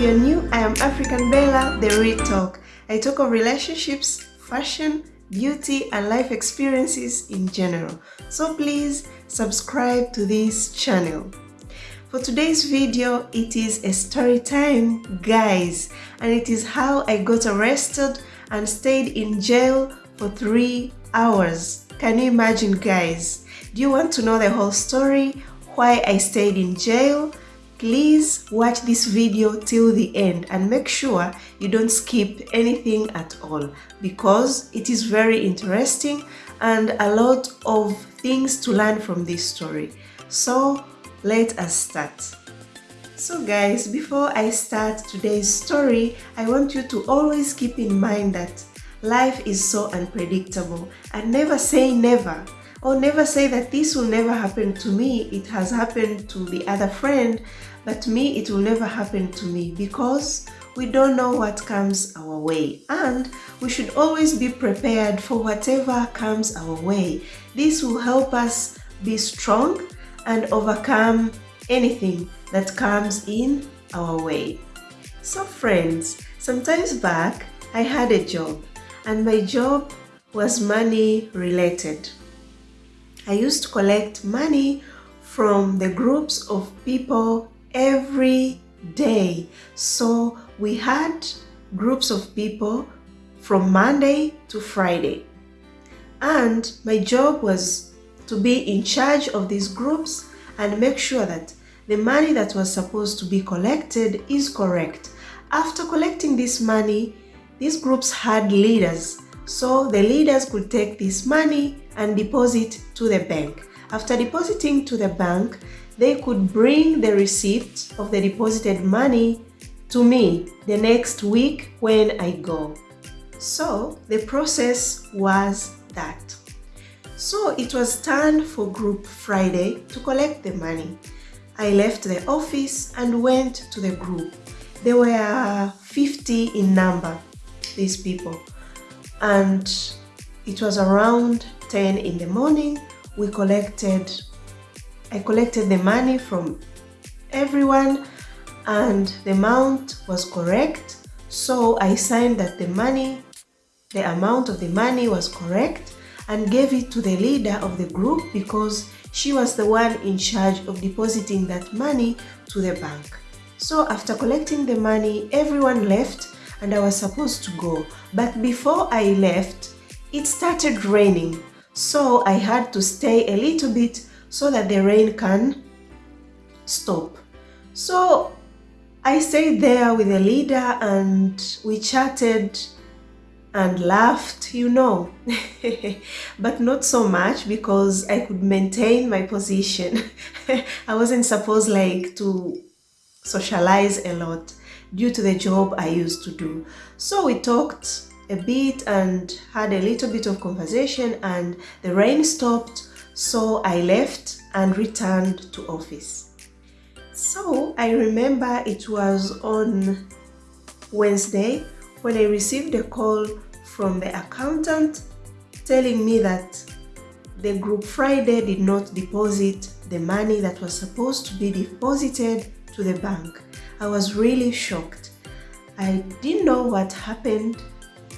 If you're new, I am African Bella, the Real Talk. I talk of relationships, fashion, beauty, and life experiences in general. So please subscribe to this channel. For today's video, it is a story time, guys, and it is how I got arrested and stayed in jail for three hours. Can you imagine, guys? Do you want to know the whole story? Why I stayed in jail? Please watch this video till the end and make sure you don't skip anything at all because it is very interesting and a lot of things to learn from this story. So let us start. So guys, before I start today's story, I want you to always keep in mind that life is so unpredictable and never say never or never say that this will never happen to me it has happened to the other friend but me it will never happen to me because we don't know what comes our way. And we should always be prepared for whatever comes our way. This will help us be strong and overcome anything that comes in our way. So friends sometimes back i had a job and my job was money related. I used to collect money from the groups of people every day. So we had groups of people from Monday to Friday. And my job was to be in charge of these groups and make sure that the money that was supposed to be collected is correct. After collecting this money, these groups had leaders. So the leaders could take this money and deposit to the bank. After depositing to the bank, they could bring the receipt of the deposited money to me the next week when I go. So the process was that. So it was time for Group Friday to collect the money. I left the office and went to the group. There were 50 in number, these people. And it was around 10 in the morning. We collected, I collected the money from everyone and the amount was correct. So I signed that the money, the amount of the money was correct and gave it to the leader of the group because she was the one in charge of depositing that money to the bank. So after collecting the money, everyone left and I was supposed to go. But before I left, it started raining. So I had to stay a little bit so that the rain can stop. So I stayed there with the leader and we chatted and laughed, you know, but not so much because I could maintain my position. I wasn't supposed like to socialize a lot due to the job I used to do. So we talked a bit and had a little bit of conversation and the rain stopped so I left and returned to office. So I remember it was on Wednesday when I received a call from the accountant telling me that the group Friday did not deposit the money that was supposed to be deposited to the bank. I was really shocked. I didn't know what happened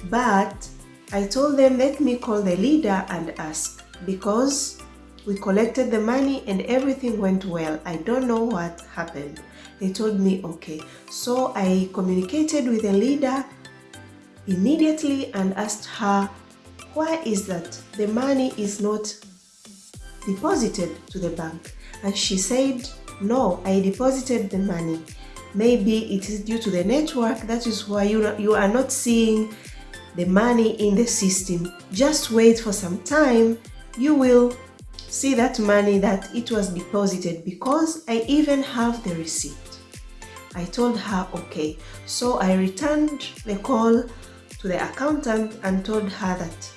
but I told them let me call the leader and ask because we collected the money and everything went well. I don't know what happened. They told me okay. So I communicated with the leader immediately and asked her why is that the money is not deposited to the bank and she said no I deposited the money maybe it is due to the network that is why you, you are not seeing the money in the system. Just wait for some time, you will see that money that it was deposited because I even have the receipt. I told her okay, so I returned the call to the accountant and told her that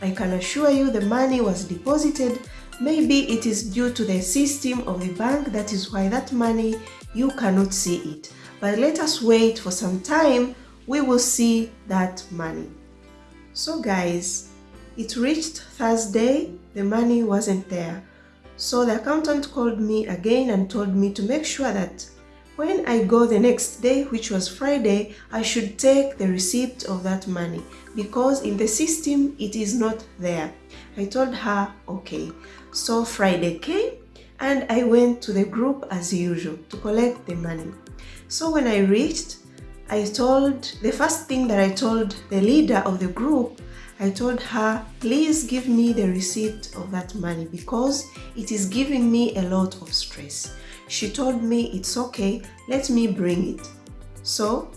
I can assure you the money was deposited. Maybe it is due to the system of the bank. That is why that money you cannot see it. But let us wait for some time. We will see that money. So guys, it reached Thursday, the money wasn't there. So the accountant called me again and told me to make sure that when I go the next day, which was Friday, I should take the receipt of that money because in the system it is not there. I told her, okay. So Friday came and I went to the group as usual to collect the money. So when I reached, I told, the first thing that I told the leader of the group, I told her, please give me the receipt of that money because it is giving me a lot of stress. She told me it's okay, let me bring it. So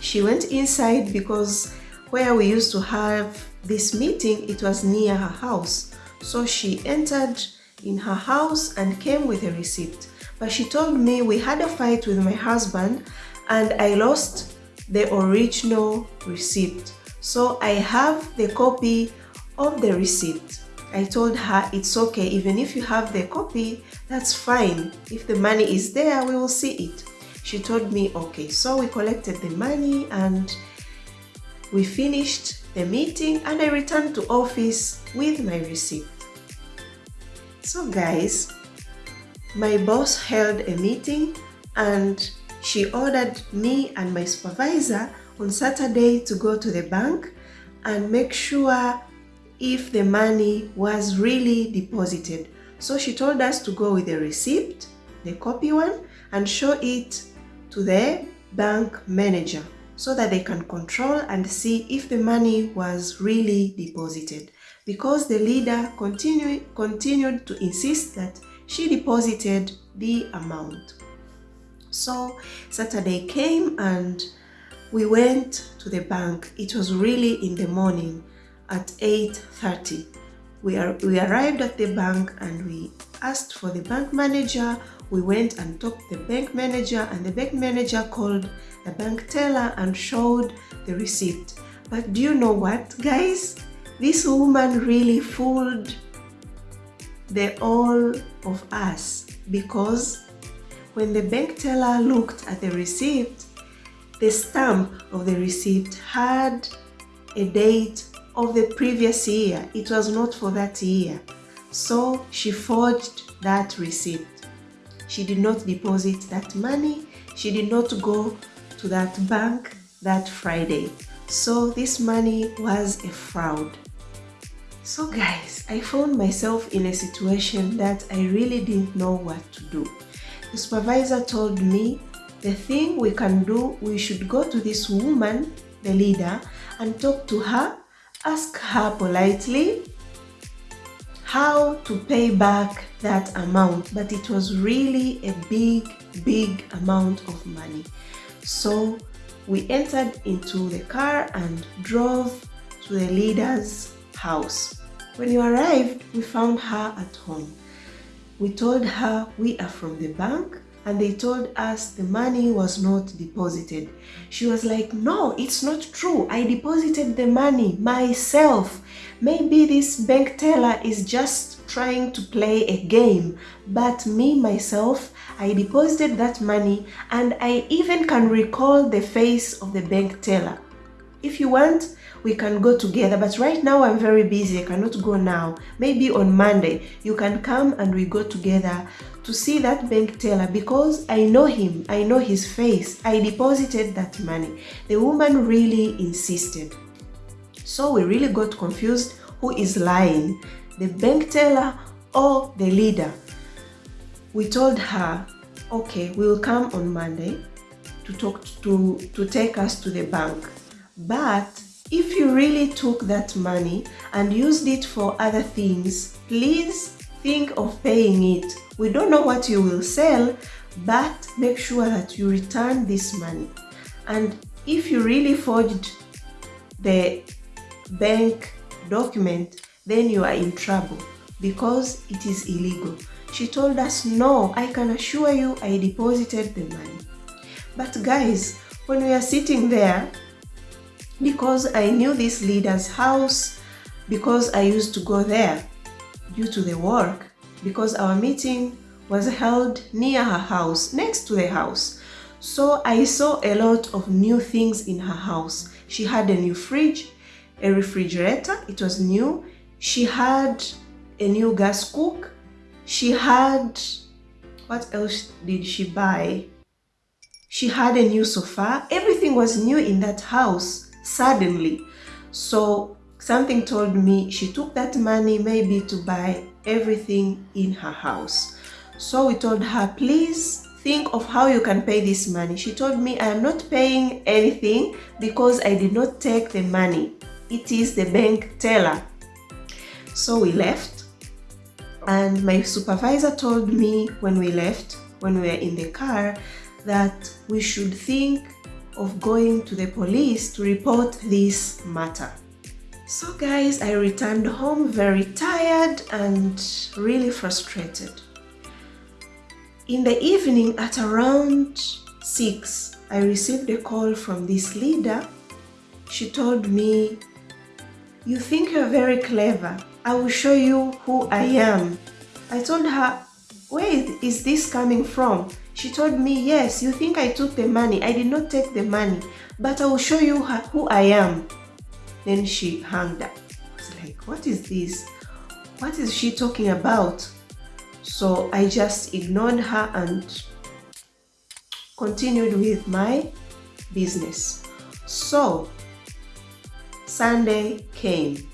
she went inside because where we used to have this meeting, it was near her house. So she entered in her house and came with a receipt. But she told me we had a fight with my husband and I lost the original receipt. So I have the copy of the receipt. I told her it's okay, even if you have the copy, that's fine. If the money is there, we will see it. She told me, okay. So we collected the money and we finished the meeting and I returned to office with my receipt. So guys, my boss held a meeting and she ordered me and my supervisor on Saturday to go to the bank and make sure if the money was really deposited. So she told us to go with the receipt, the copy one, and show it to the bank manager so that they can control and see if the money was really deposited. Because the leader continue, continued to insist that she deposited the amount. So Saturday came and we went to the bank. It was really in the morning at 8.30. We, are, we arrived at the bank and we asked for the bank manager. We went and talked to the bank manager and the bank manager called the bank teller and showed the receipt. But do you know what, guys? This woman really fooled the all of us because when the bank teller looked at the receipt, the stamp of the receipt had a date of the previous year. It was not for that year. So she forged that receipt. She did not deposit that money. She did not go to that bank that Friday. So this money was a fraud. So guys, I found myself in a situation that I really didn't know what to do. The supervisor told me the thing we can do, we should go to this woman, the leader, and talk to her ask her politely how to pay back that amount. But it was really a big big amount of money. So we entered into the car and drove to the leader's house. When we arrived we found her at home. We told her we are from the bank and they told us the money was not deposited. She was like, no, it's not true. I deposited the money myself. Maybe this bank teller is just trying to play a game. But me, myself, I deposited that money and I even can recall the face of the bank teller. If you want, we can go together but right now i'm very busy i cannot go now maybe on monday you can come and we go together to see that bank teller because i know him i know his face. I deposited that money. The woman really insisted. So we really got confused who is lying the bank teller or the leader? We told her okay we'll come on monday to talk to to take us to the bank. But if you really took that money and used it for other things, please think of paying it. We don't know what you will sell, but make sure that you return this money. And if you really forged the bank document, then you are in trouble because it is illegal. She told us, no, I can assure you I deposited the money. But guys, when we are sitting there, because I knew this leader's house, because I used to go there due to the work, because our meeting was held near her house, next to the house. So I saw a lot of new things in her house. She had a new fridge, a refrigerator, it was new. She had a new gas cook. She had, what else did she buy? she had a new sofa. Everything was new in that house suddenly. So something told me she took that money maybe to buy everything in her house. So we told her, please think of how you can pay this money. She told me, I am not paying anything because I did not take the money. It is the bank teller. So we left and my supervisor told me when we left, when we were in the car, that we should think of going to the police to report this matter. So guys, I returned home very tired and really frustrated. In the evening at around 6, I received a call from this leader. She told me, you think you're very clever. I will show you who I am. I told her, where is this coming from? She told me, yes, you think I took the money. I did not take the money, but I will show you who I am. Then she hung up. I was like, what is this? What is she talking about? So I just ignored her and continued with my business. So Sunday came.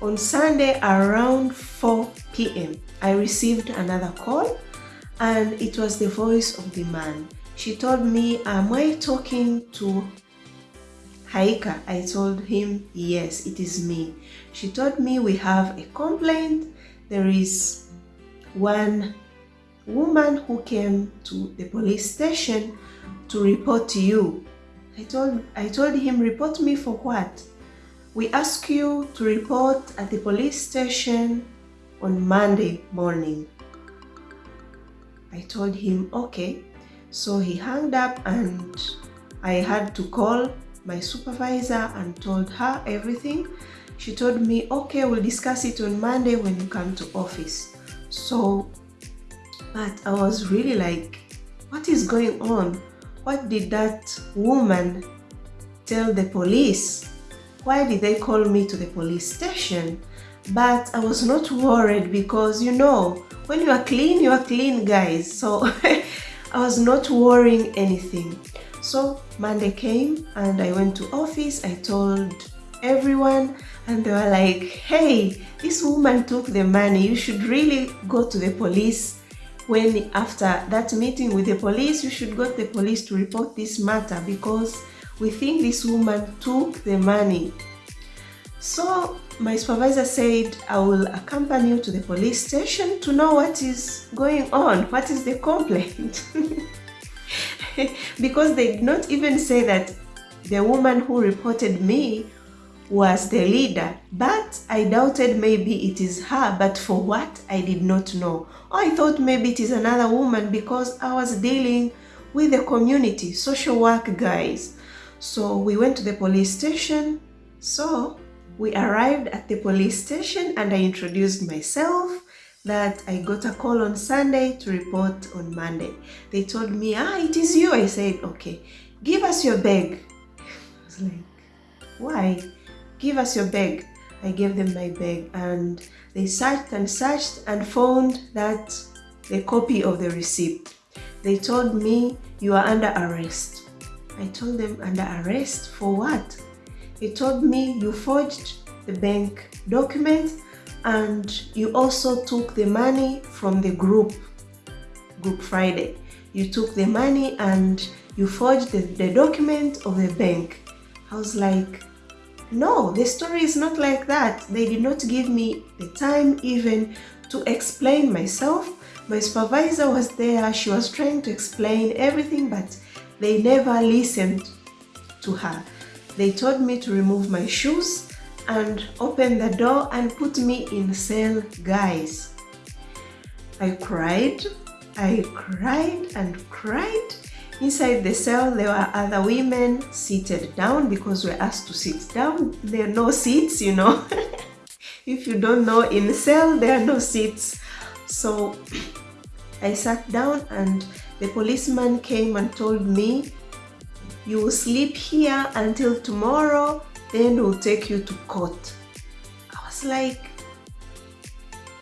On Sunday around 4 p.m. I received another call and it was the voice of the man. She told me, am I talking to Haika? I told him, yes, it is me. She told me we have a complaint. There is one woman who came to the police station to report you. I told, I told him, report me for what? We ask you to report at the police station on Monday morning. I told him, okay. So he hung up and I had to call my supervisor and told her everything. She told me, okay, we'll discuss it on Monday when you come to office. So, but I was really like, what is going on? What did that woman tell the police? Why did they call me to the police station? But I was not worried because, you know, when you are clean you are clean guys so I was not worrying anything so Monday came and I went to office. I told everyone and they were like hey this woman took the money. You should really go to the police. When after that meeting with the police you should go to the police to report this matter because we think this woman took the money. So my supervisor said I will accompany you to the police station to know what is going on, what is the complaint. because they did not even say that the woman who reported me was the leader, but I doubted maybe it is her, but for what I did not know. Oh, I thought maybe it is another woman because I was dealing with the community, social work guys. So we went to the police station. So we arrived at the police station and I introduced myself that I got a call on Sunday to report on Monday. They told me, ah, it is you. I said, okay, give us your bag. I was like, why? Give us your bag. I gave them my bag and they searched and searched and found that the copy of the receipt. They told me, you are under arrest. I told them, under arrest for what? They told me you forged the bank document and you also took the money from the group, Group Friday. You took the money and you forged the, the document of the bank. I was like, no, the story is not like that. They did not give me the time even to explain myself. My supervisor was there. She was trying to explain everything, but they never listened to her. They told me to remove my shoes and open the door and put me in cell, guys. I cried, I cried and cried. Inside the cell, there were other women seated down because we're asked to sit down. There are no seats, you know. if you don't know, in cell, there are no seats. So I sat down and the policeman came and told me you will sleep here until tomorrow, then we'll take you to court. I was like,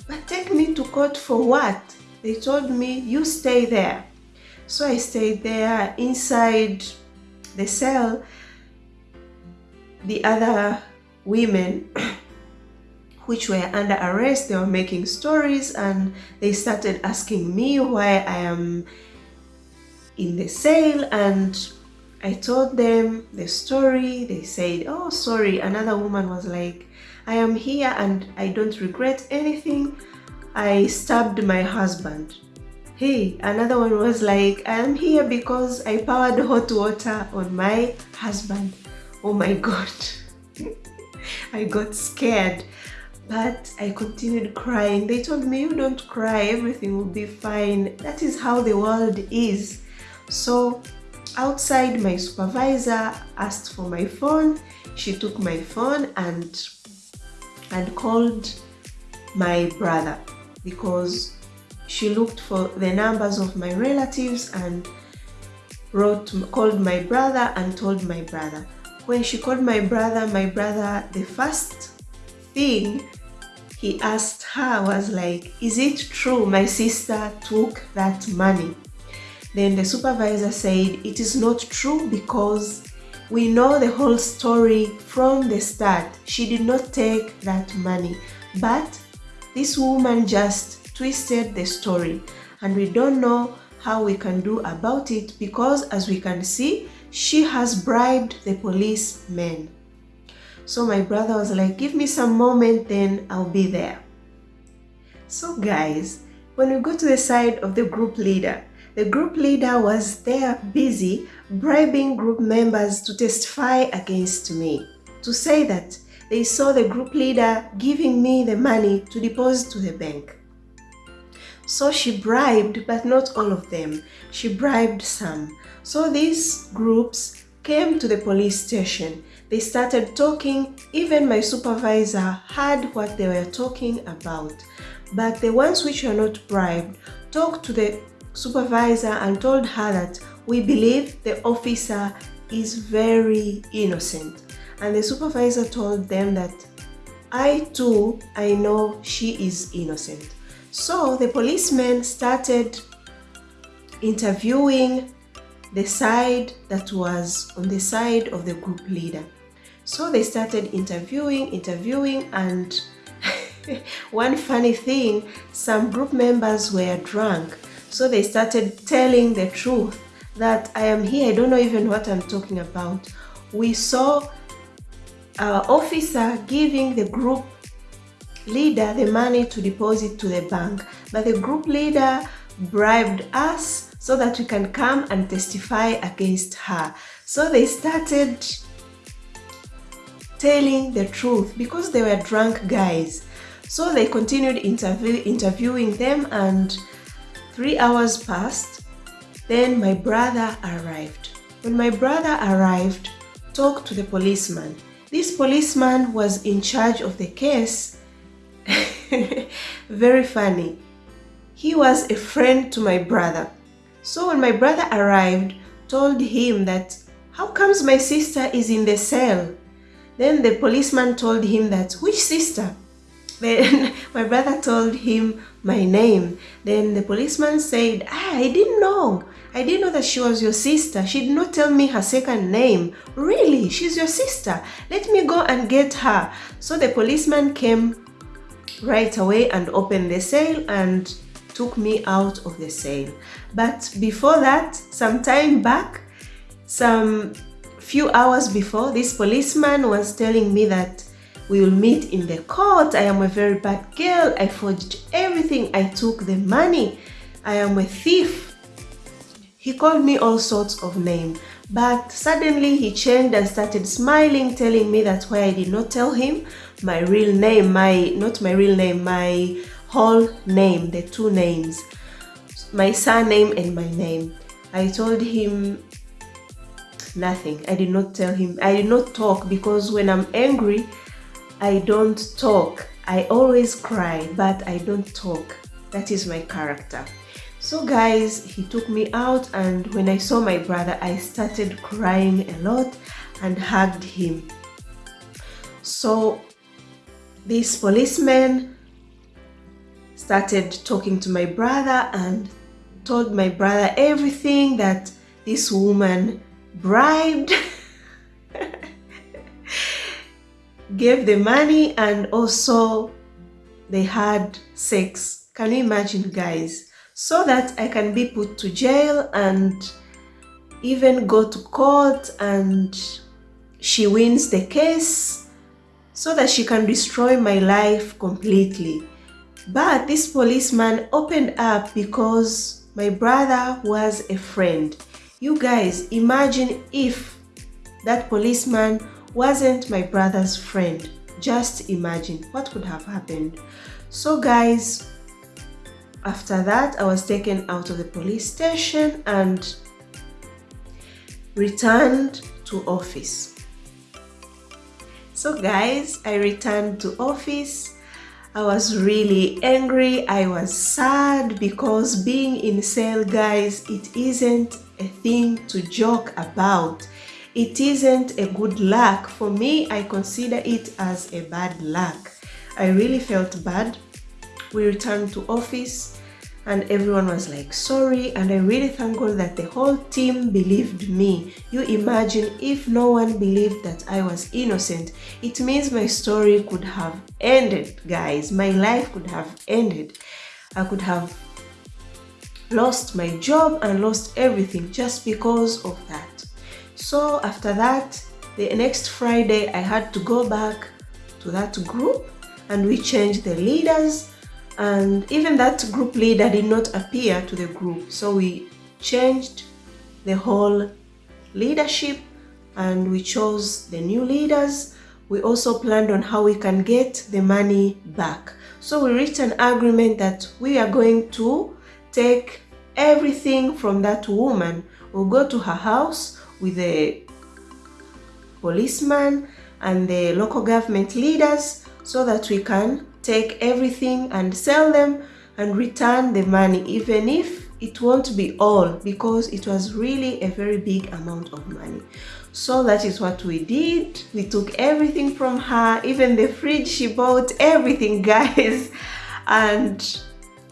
but take me to court for what? They told me, you stay there. So I stayed there inside the cell. The other women which were under arrest, they were making stories and they started asking me why I am in the cell and I told them the story. They said, oh, sorry. Another woman was like, I am here and I don't regret anything. I stabbed my husband. Hey, another one was like, I am here because I poured hot water on my husband. Oh my God. I got scared, but I continued crying. They told me, you don't cry, everything will be fine. That is how the world is. So outside, my supervisor asked for my phone. She took my phone and, and called my brother because she looked for the numbers of my relatives and wrote called my brother and told my brother when she called my brother my brother the first thing he asked her was like is it true my sister took that money then the supervisor said it is not true because we know the whole story from the start. She did not take that money. But this woman just twisted the story. And we don't know how we can do about it because as we can see she has bribed the policemen. So my brother was like give me some moment then I'll be there. So guys when we go to the side of the group leader the group leader was there busy bribing group members to testify against me, to say that they saw the group leader giving me the money to deposit to the bank. So she bribed, but not all of them. She bribed some. So these groups came to the police station. They started talking. Even my supervisor heard what they were talking about. But the ones which were not bribed talked to the supervisor and told her that we believe the officer is very innocent. And the supervisor told them that I too, I know she is innocent. So the policemen started interviewing the side that was on the side of the group leader. So they started interviewing, interviewing, and one funny thing, some group members were drunk so they started telling the truth that I am here, I don't know even what I'm talking about. We saw our officer giving the group leader the money to deposit to the bank, but the group leader bribed us so that we can come and testify against her. So they started telling the truth because they were drunk guys. So they continued interview interviewing them and Three hours passed, then my brother arrived. When my brother arrived, talked to the policeman. This policeman was in charge of the case. Very funny. He was a friend to my brother. So when my brother arrived, told him that, how comes my sister is in the cell? Then the policeman told him that, which sister? Then my brother told him my name. Then the policeman said, ah, I didn't know. I didn't know that she was your sister. She did not tell me her second name. Really? She's your sister. Let me go and get her. So the policeman came right away and opened the cell and took me out of the cell. But before that, some time back, some few hours before, this policeman was telling me that we will meet in the court. I am a very bad girl. I forged everything. I took the money. I am a thief. He called me all sorts of names. But suddenly he changed and started smiling, telling me that why I did not tell him my real name, my not my real name, my whole name, the two names, my surname and my name. I told him nothing. I did not tell him. I did not talk because when I'm angry, I don't talk. I always cry, but I don't talk. That is my character. So guys, he took me out and when I saw my brother, I started crying a lot and hugged him. So this policeman started talking to my brother and told my brother everything that this woman bribed gave the money and also they had sex can you imagine guys so that I can be put to jail and even go to court and she wins the case so that she can destroy my life completely. But this policeman opened up because my brother was a friend. You guys, imagine if that policeman wasn't my brother's friend. Just imagine what could have happened. So guys, after that, I was taken out of the police station and returned to office. So guys, I returned to office. I was really angry. I was sad because being in cell, guys, it isn't a thing to joke about. It isn't a good luck. For me, I consider it as a bad luck. I really felt bad. We returned to office and everyone was like sorry and I really thank God that the whole team believed me. You imagine if no one believed that I was innocent, it means my story could have ended guys, my life could have ended. I could have lost my job and lost everything just because of that. So after that, the next Friday I had to go back to that group and we changed the leaders. And even that group leader did not appear to the group. So we changed the whole leadership and we chose the new leaders. We also planned on how we can get the money back. So we reached an agreement that we are going to take everything from that woman. We'll go to her house with the policeman and the local government leaders so that we can take everything and sell them and return the money even if it won't be all because it was really a very big amount of money. So that is what we did. We took everything from her even the fridge she bought everything guys. And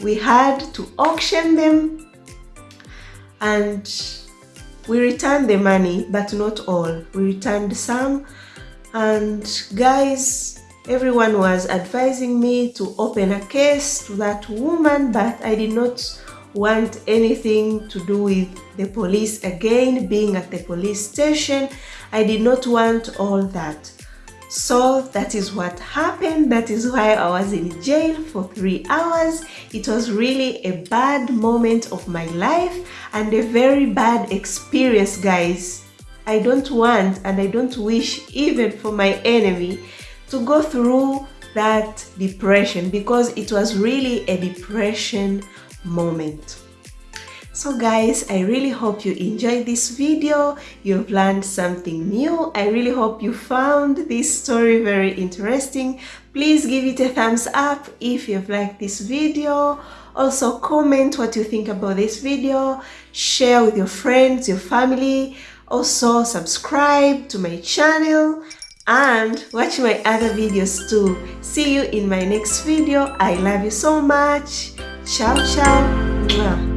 we had to auction them. And we returned the money but not all. We returned some. And guys everyone was advising me to open a case to that woman but I did not want anything to do with the police. Again being at the police station I did not want all that so that is what happened. That is why I was in jail for three hours. It was really a bad moment of my life and a very bad experience guys. I don't want and I don't wish even for my enemy to go through that depression because it was really a depression moment. So guys, I really hope you enjoyed this video. You've learned something new. I really hope you found this story very interesting. Please give it a thumbs up if you've liked this video. Also comment what you think about this video. Share with your friends, your family. Also subscribe to my channel and watch my other videos too. See you in my next video. I love you so much. Ciao, ciao.